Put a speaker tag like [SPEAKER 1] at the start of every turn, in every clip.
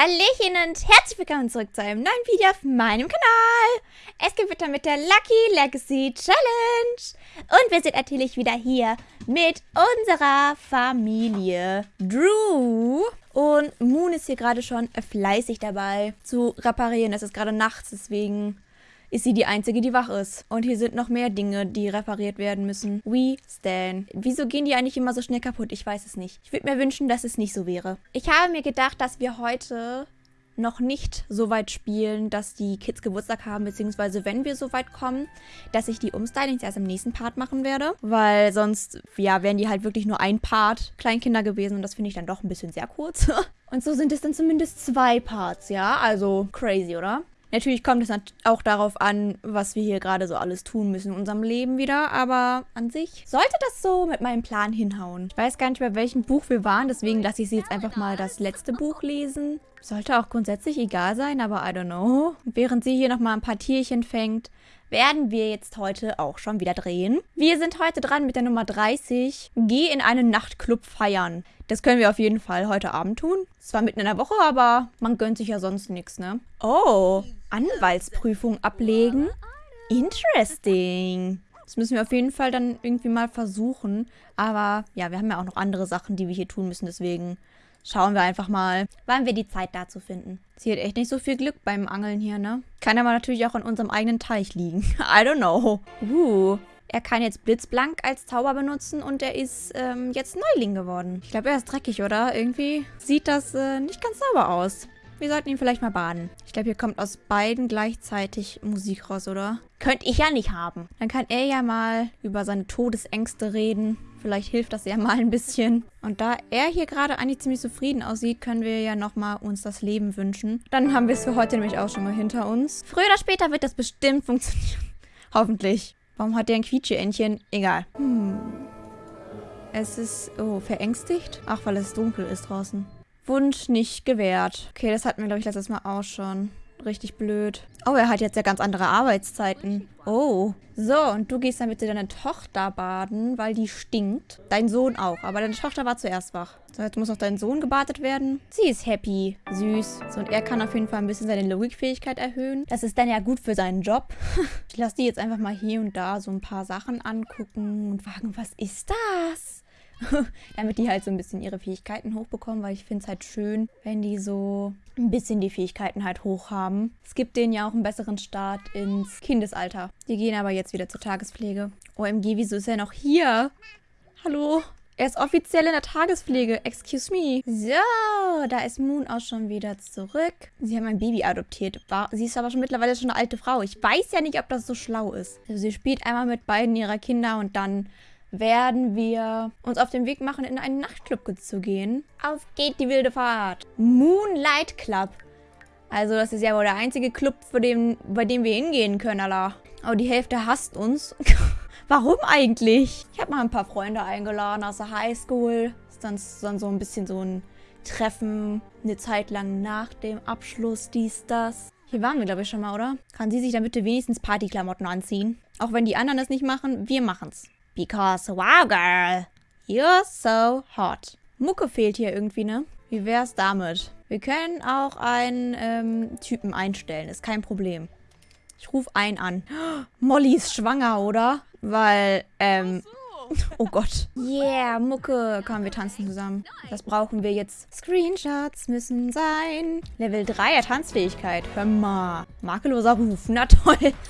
[SPEAKER 1] Hallöchen und herzlich willkommen zurück zu einem neuen Video auf meinem Kanal. Es geht weiter mit der Lucky Legacy Challenge. Und wir sind natürlich wieder hier mit unserer Familie Drew. Und Moon ist hier gerade schon fleißig dabei zu reparieren. Es ist gerade nachts, deswegen ist sie die Einzige, die wach ist. Und hier sind noch mehr Dinge, die repariert werden müssen. We stand. Wieso gehen die eigentlich immer so schnell kaputt? Ich weiß es nicht. Ich würde mir wünschen, dass es nicht so wäre. Ich habe mir gedacht, dass wir heute noch nicht so weit spielen, dass die Kids Geburtstag haben, beziehungsweise wenn wir so weit kommen, dass ich die Umstylings erst im nächsten Part machen werde, weil sonst, ja, wären die halt wirklich nur ein Part Kleinkinder gewesen und das finde ich dann doch ein bisschen sehr kurz. und so sind es dann zumindest zwei Parts, ja, also crazy, oder? Natürlich kommt es auch darauf an, was wir hier gerade so alles tun müssen in unserem Leben wieder, aber an sich sollte das so mit meinem Plan hinhauen. Ich weiß gar nicht, bei welchem Buch wir waren, deswegen lasse ich sie jetzt einfach mal das letzte Buch lesen. Sollte auch grundsätzlich egal sein, aber I don't know. Während sie hier nochmal ein paar Tierchen fängt, werden wir jetzt heute auch schon wieder drehen. Wir sind heute dran mit der Nummer 30. Geh in einen Nachtclub feiern. Das können wir auf jeden Fall heute Abend tun. Zwar mitten in der Woche, aber man gönnt sich ja sonst nichts, ne? Oh, Anwaltsprüfung ablegen? Interesting. Das müssen wir auf jeden Fall dann irgendwie mal versuchen. Aber ja, wir haben ja auch noch andere Sachen, die wir hier tun müssen. Deswegen Schauen wir einfach mal, wann wir die Zeit dazu finden. Sie hat echt nicht so viel Glück beim Angeln hier, ne? Kann aber natürlich auch an unserem eigenen Teich liegen. I don't know. Uh, er kann jetzt Blitzblank als Zauber benutzen und er ist ähm, jetzt Neuling geworden. Ich glaube, er ist dreckig, oder? Irgendwie sieht das äh, nicht ganz sauber aus. Wir sollten ihn vielleicht mal baden. Ich glaube, hier kommt aus beiden gleichzeitig Musik raus, oder? Könnte ich ja nicht haben. Dann kann er ja mal über seine Todesängste reden. Vielleicht hilft das ja mal ein bisschen. Und da er hier gerade eigentlich ziemlich zufrieden aussieht, können wir ja nochmal uns das Leben wünschen. Dann haben wir es für heute nämlich auch schon mal hinter uns. Früher oder später wird das bestimmt funktionieren. Hoffentlich. Warum hat der ein Quietscheentchen? Egal. Hm. Es ist... Oh, verängstigt? Ach, weil es dunkel ist draußen. Wunsch nicht gewährt. Okay, das hatten wir, glaube ich, letztes Mal auch schon. Richtig blöd. Oh, er hat jetzt ja ganz andere Arbeitszeiten. Oh. So, und du gehst dann bitte deine Tochter baden, weil die stinkt. Dein Sohn auch, aber deine Tochter war zuerst wach. So, jetzt muss auch dein Sohn gebadet werden. Sie ist happy. Süß. So, und er kann auf jeden Fall ein bisschen seine Logikfähigkeit erhöhen. Das ist dann ja gut für seinen Job. ich lasse die jetzt einfach mal hier und da so ein paar Sachen angucken und fragen, was ist das? damit die halt so ein bisschen ihre Fähigkeiten hochbekommen, weil ich finde es halt schön, wenn die so ein bisschen die Fähigkeiten halt hoch haben. Es gibt denen ja auch einen besseren Start ins Kindesalter. Die gehen aber jetzt wieder zur Tagespflege. OMG, wieso ist er noch hier? Hallo? Er ist offiziell in der Tagespflege. Excuse me. So, da ist Moon auch schon wieder zurück. Sie haben ein Baby adoptiert. Sie ist aber schon mittlerweile schon eine alte Frau. Ich weiß ja nicht, ob das so schlau ist. Also sie spielt einmal mit beiden ihrer Kinder und dann werden wir uns auf den Weg machen, in einen Nachtclub zu gehen. Auf geht die wilde Fahrt. Moonlight Club. Also das ist ja wohl der einzige Club, den, bei dem wir hingehen können, Allah. Aber die Hälfte hasst uns. Warum eigentlich? Ich habe mal ein paar Freunde eingeladen aus der Highschool. Ist dann, dann so ein bisschen so ein Treffen, eine Zeit lang nach dem Abschluss, dies, das. Hier waren wir, glaube ich, schon mal, oder? Kann sie sich dann bitte wenigstens Partyklamotten anziehen? Auch wenn die anderen es nicht machen, wir machen's. Because, wow, girl, you're so hot. Mucke fehlt hier irgendwie, ne? Wie wär's damit? Wir können auch einen ähm, Typen einstellen, ist kein Problem. Ich rufe einen an. Molly ist schwanger, oder? Weil, ähm... Oh Gott. Yeah, Mucke. Komm, wir tanzen zusammen. Das brauchen wir jetzt. Screenshots müssen sein. Level 3er Tanzfähigkeit. Hör mal. Makelloser Ruf. Na toll.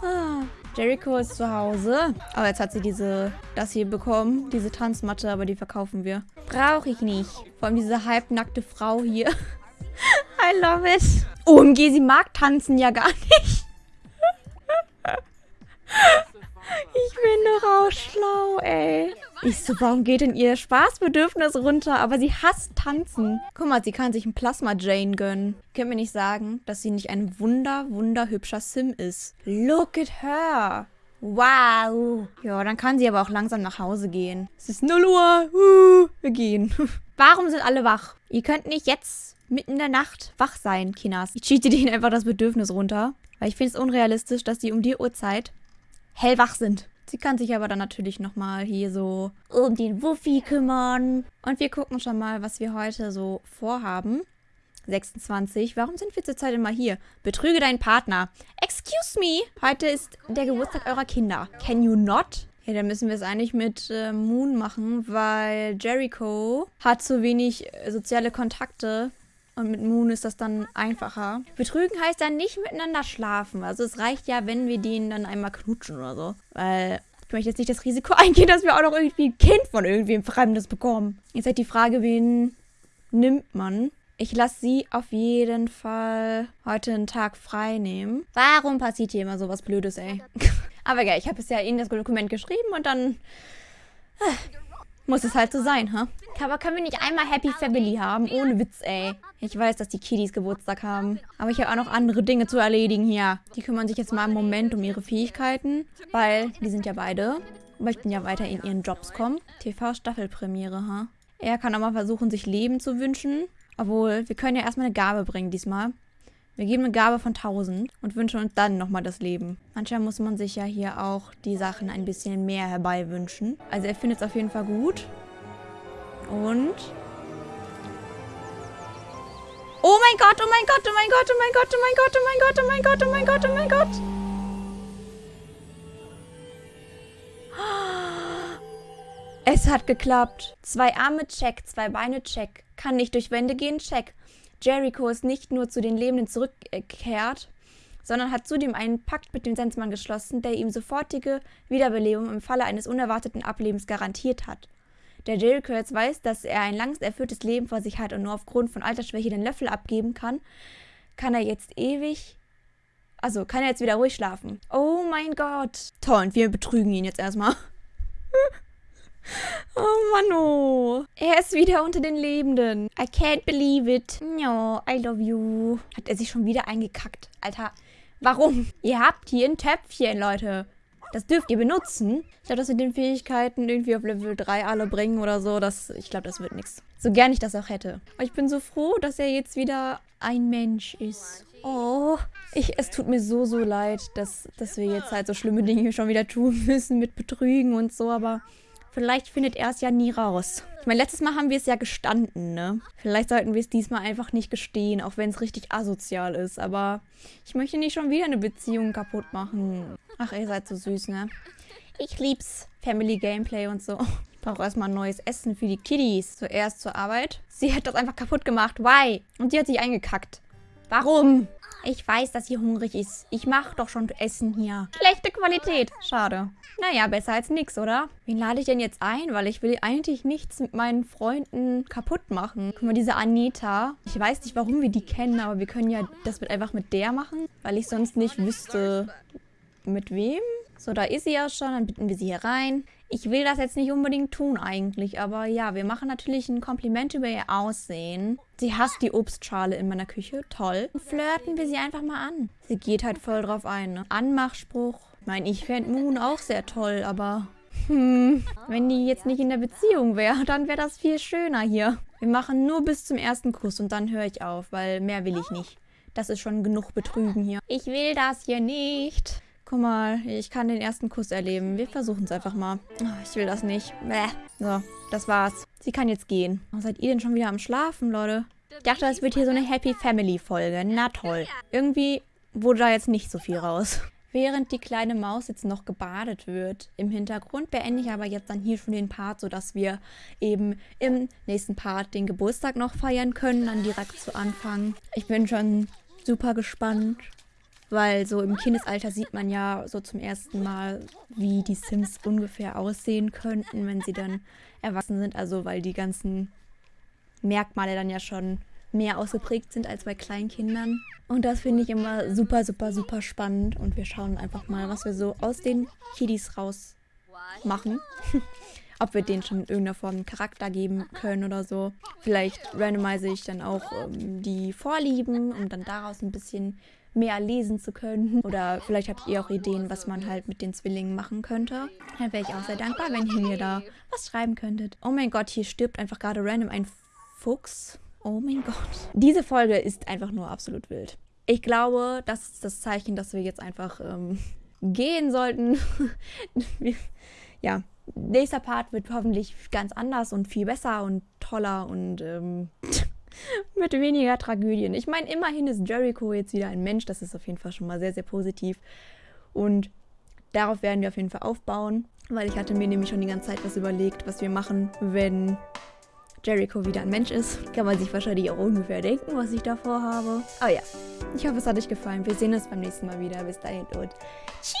[SPEAKER 1] Ah. Jericho ist zu Hause. Aber jetzt hat sie diese, das hier bekommen. Diese Tanzmatte, aber die verkaufen wir. Brauche ich nicht. Vor allem diese halbnackte Frau hier. I love it. OMG, sie mag tanzen ja gar nicht. Ich bin doch auch schlau, ey. Ich so, warum geht denn ihr Spaßbedürfnis runter? Aber sie hasst tanzen. Guck mal, sie kann sich ein Plasma-Jane gönnen. Könnt mir nicht sagen, dass sie nicht ein wunder, wunderhübscher Sim ist. Look at her. Wow. Ja, dann kann sie aber auch langsam nach Hause gehen. Es ist 0 Uhr. Uh, wir gehen. Warum sind alle wach? Ihr könnt nicht jetzt mitten in der Nacht wach sein, Kinas. Ich cheate denen einfach das Bedürfnis runter. Weil ich finde es unrealistisch, dass die um die Uhrzeit hellwach sind. Sie kann sich aber dann natürlich nochmal hier so um den Wuffi kümmern. Und wir gucken schon mal, was wir heute so vorhaben. 26. Warum sind wir zurzeit immer hier? Betrüge deinen Partner. Excuse me. Heute ist der Geburtstag eurer Kinder. Can you not? Ja, dann müssen wir es eigentlich mit äh, Moon machen, weil Jericho hat zu wenig äh, soziale Kontakte. Und mit Moon ist das dann einfacher. Betrügen heißt dann nicht miteinander schlafen. Also es reicht ja, wenn wir den dann einmal knutschen oder so. Weil ich möchte jetzt nicht das Risiko eingehen, dass wir auch noch irgendwie ein Kind von irgendwem Fremdes bekommen. Jetzt halt die Frage, wen nimmt man? Ich lasse sie auf jeden Fall heute einen Tag frei nehmen. Warum passiert hier immer sowas Blödes, ey? Aber ja, ich habe es ja in das Dokument geschrieben und dann äh, muss es halt so sein, ha? Huh? Aber können wir nicht einmal Happy Family haben? Ohne Witz, ey. Ich weiß, dass die Kiddies Geburtstag haben. Aber ich habe auch noch andere Dinge zu erledigen hier. Die kümmern sich jetzt mal im Moment um ihre Fähigkeiten. Weil die sind ja beide. Möchten ja weiter in ihren Jobs kommen. TV-Staffelpremiere, ha? Huh? Er kann auch mal versuchen, sich Leben zu wünschen. Obwohl, wir können ja erstmal eine Gabe bringen diesmal. Wir geben eine Gabe von 1000 und wünschen uns dann nochmal das Leben. Manchmal muss man sich ja hier auch die Sachen ein bisschen mehr herbei wünschen. Also er findet es auf jeden Fall gut. Und... Oh mein Gott, oh mein Gott, oh mein Gott, oh mein Gott, oh mein Gott, oh mein Gott, oh mein Gott, oh mein Gott, oh mein Gott. Es hat geklappt. Zwei Arme, check. Zwei Beine, check. Kann nicht durch Wände gehen, check. Jericho ist nicht nur zu den Lebenden zurückgekehrt, sondern hat zudem einen Pakt mit dem Sensmann geschlossen, der ihm sofortige Wiederbelebung im Falle eines unerwarteten Ablebens garantiert hat. Der Jericho jetzt weiß, dass er ein langs erfülltes Leben vor sich hat und nur aufgrund von Altersschwäche den Löffel abgeben kann, kann er jetzt ewig also, kann er jetzt wieder ruhig schlafen? Oh mein Gott. Toll, und wir betrügen ihn jetzt erstmal. Oh Mann, Er ist wieder unter den Lebenden. I can't believe it. No, I love you. Hat er sich schon wieder eingekackt. Alter, warum? Ihr habt hier ein Töpfchen, Leute. Das dürft ihr benutzen. Ich glaube, dass wir den Fähigkeiten irgendwie auf Level 3 alle bringen oder so. Das, ich glaube, das wird nichts. So gern ich das auch hätte. Aber ich bin so froh, dass er jetzt wieder ein Mensch ist. Oh, ich, es tut mir so, so leid, dass, dass wir jetzt halt so schlimme Dinge schon wieder tun müssen mit Betrügen und so. Aber Vielleicht findet er es ja nie raus. Ich meine, letztes Mal haben wir es ja gestanden, ne? Vielleicht sollten wir es diesmal einfach nicht gestehen, auch wenn es richtig asozial ist. Aber ich möchte nicht schon wieder eine Beziehung kaputt machen. Ach, ihr seid so süß, ne? Ich lieb's. Family Gameplay und so. Ich brauche erstmal neues Essen für die Kiddies. Zuerst zur Arbeit. Sie hat das einfach kaputt gemacht. Why? Und die hat sich eingekackt. Warum? Ich weiß, dass sie hungrig ist. Ich mache doch schon Essen hier. Schlechte Qualität. Schade. Naja, besser als nix, oder? Wen lade ich denn jetzt ein? Weil ich will eigentlich nichts mit meinen Freunden kaputt machen. Guck mal, diese Anita. Ich weiß nicht, warum wir die kennen, aber wir können ja das mit einfach mit der machen. Weil ich sonst nicht wüsste, mit wem. So, da ist sie ja schon. Dann bitten wir sie hier rein. Ich will das jetzt nicht unbedingt tun eigentlich, aber ja, wir machen natürlich ein Kompliment über ihr Aussehen. Sie hasst die Obstschale in meiner Küche, toll. Flirten wir sie einfach mal an. Sie geht halt voll drauf ein, ne? Anmachspruch. Ich meine, ich fände Moon auch sehr toll, aber... Hm, wenn die jetzt nicht in der Beziehung wäre, dann wäre das viel schöner hier. Wir machen nur bis zum ersten Kuss und dann höre ich auf, weil mehr will ich nicht. Das ist schon genug Betrügen hier. Ich will das hier nicht. Guck mal, ich kann den ersten Kuss erleben. Wir versuchen es einfach mal. Oh, ich will das nicht. Bäh. So, das war's. Sie kann jetzt gehen. Oh, seid ihr denn schon wieder am Schlafen, Leute? Ich dachte, es wird hier so eine Happy Family Folge. Na toll. Irgendwie wurde da jetzt nicht so viel raus. Während die kleine Maus jetzt noch gebadet wird im Hintergrund, beende ich aber jetzt dann hier schon den Part, sodass wir eben im nächsten Part den Geburtstag noch feiern können, dann direkt zu Anfang. Ich bin schon super gespannt. Weil so im Kindesalter sieht man ja so zum ersten Mal, wie die Sims ungefähr aussehen könnten, wenn sie dann erwachsen sind. Also weil die ganzen Merkmale dann ja schon mehr ausgeprägt sind als bei kleinen Kindern. Und das finde ich immer super, super, super spannend. Und wir schauen einfach mal, was wir so aus den Kiddies raus machen. Ob wir denen schon in irgendeiner Form Charakter geben können oder so. Vielleicht randomisiere ich dann auch ähm, die Vorlieben, um dann daraus ein bisschen mehr lesen zu können. Oder vielleicht habt ihr auch Ideen, was man halt mit den Zwillingen machen könnte. Dann wäre ich auch sehr dankbar, wenn ihr mir da was schreiben könntet. Oh mein Gott, hier stirbt einfach gerade random ein Fuchs. Oh mein Gott. Diese Folge ist einfach nur absolut wild. Ich glaube, das ist das Zeichen, dass wir jetzt einfach ähm, gehen sollten. ja, nächster Part wird hoffentlich ganz anders und viel besser und toller und ähm, Mit weniger Tragödien. Ich meine, immerhin ist Jericho jetzt wieder ein Mensch. Das ist auf jeden Fall schon mal sehr, sehr positiv. Und darauf werden wir auf jeden Fall aufbauen, weil ich hatte mir nämlich schon die ganze Zeit was überlegt, was wir machen, wenn Jericho wieder ein Mensch ist. Kann man sich wahrscheinlich auch ungefähr denken, was ich davor habe. Aber ja, ich hoffe, es hat euch gefallen. Wir sehen uns beim nächsten Mal wieder. Bis dahin und tschüss.